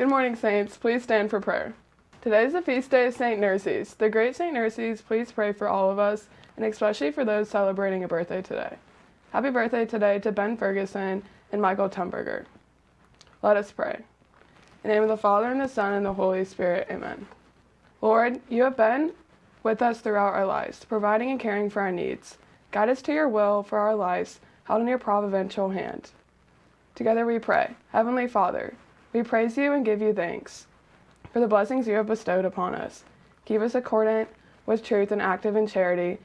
Good morning, Saints. Please stand for prayer. Today is the feast day of St. Nerses. The great St. Nerses, please pray for all of us, and especially for those celebrating a birthday today. Happy birthday today to Ben Ferguson and Michael Tumberger. Let us pray. In the name of the Father, and the Son, and the Holy Spirit, amen. Lord, you have been with us throughout our lives, providing and caring for our needs. Guide us to your will for our lives, held in your providential hand. Together we pray. Heavenly Father, we praise you and give you thanks for the blessings you have bestowed upon us. Keep us accordant with truth and active in charity,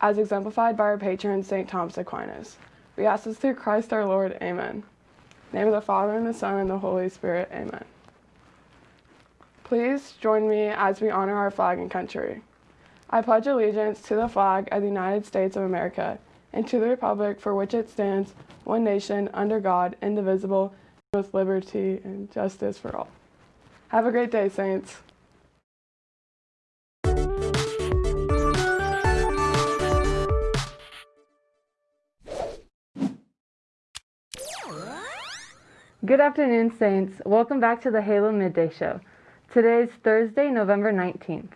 as exemplified by our patron, St. Thomas Aquinas. We ask this through Christ our Lord. Amen. name of the Father, and the Son, and the Holy Spirit. Amen. Please join me as we honor our flag and country. I pledge allegiance to the flag of the United States of America and to the republic for which it stands, one nation, under God, indivisible, with liberty and justice for all. Have a great day, Saints. Good afternoon, Saints. Welcome back to the Halo Midday Show. Today is Thursday, November 19th.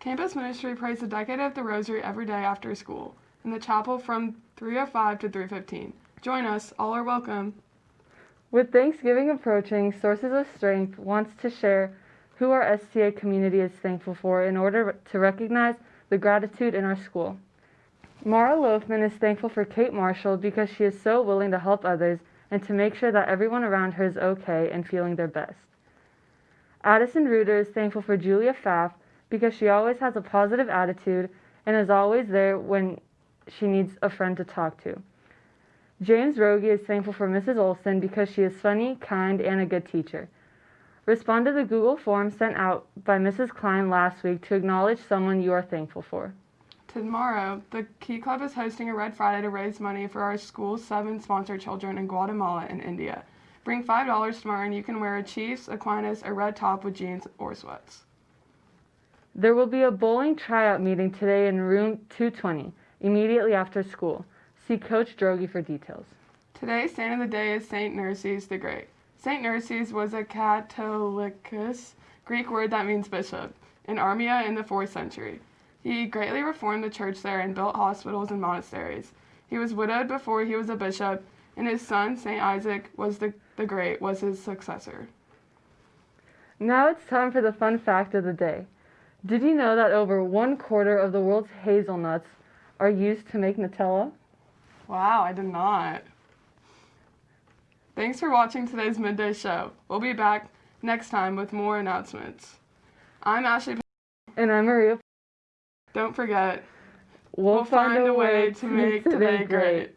Campus Ministry prays the decade of the Rosary every day after school in the chapel from 3:05 to 3:15. Join us. All are welcome. With Thanksgiving approaching, Sources of Strength wants to share who our STA community is thankful for in order to recognize the gratitude in our school. Mara Loafman is thankful for Kate Marshall because she is so willing to help others and to make sure that everyone around her is okay and feeling their best. Addison Reuter is thankful for Julia Pfaff because she always has a positive attitude and is always there when she needs a friend to talk to. James Rogie is thankful for Mrs. Olson because she is funny, kind, and a good teacher. Respond to the Google form sent out by Mrs. Klein last week to acknowledge someone you are thankful for. Tomorrow, the Key Club is hosting a Red Friday to raise money for our school's seven sponsored children in Guatemala and India. Bring $5 tomorrow and you can wear a Chiefs, Aquinas, or red top with jeans or sweats. There will be a bowling tryout meeting today in room 220, immediately after school. See Coach Drogi for details. Today's saint of the day is Saint Nerses the Great. Saint Nerses was a Catholicos, Greek word that means bishop, in Armenia in the 4th century. He greatly reformed the church there and built hospitals and monasteries. He was widowed before he was a bishop, and his son, Saint Isaac, was the, the Great, was his successor. Now it's time for the fun fact of the day. Did you know that over one quarter of the world's hazelnuts are used to make Nutella? Wow, I did not. Thanks for watching today's midday show. We'll be back next time with more announcements. I'm Ashley. And I'm Maria. Don't forget, we'll, we'll find, find, a way, way to make today great. great.